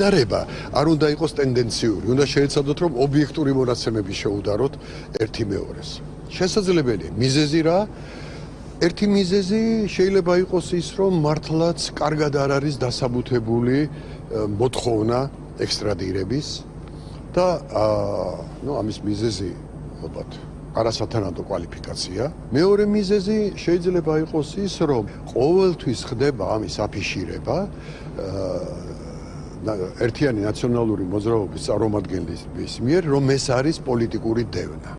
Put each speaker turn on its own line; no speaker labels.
დარება არ უნდა იყოს ტენდენციური, უნდა შეეცადოთ რომ ობიექტური მონაცემები შეუდაროთ ერთი მეორეს. შესაძლებელია მიზეზი რა? ერთი მიზეზი შეიძლება იყოს ის, რომ მართლაც კარგად არ არის დასაბუთებული მოთხოვნა ექსტრადირების და აა ნუ ამის მიზეზი ალბათ არასათანადო კვალიფიკაცია. მეორე მიზეზი შეიძლება იყოს ის, რომ ყოველთვის ხდება ამის აფიშირება აა ერთიანი ნაციონალური მოძრაობის წარმომადგენლის მიერ, რომ ეს არის პოლიტიკური დევნა.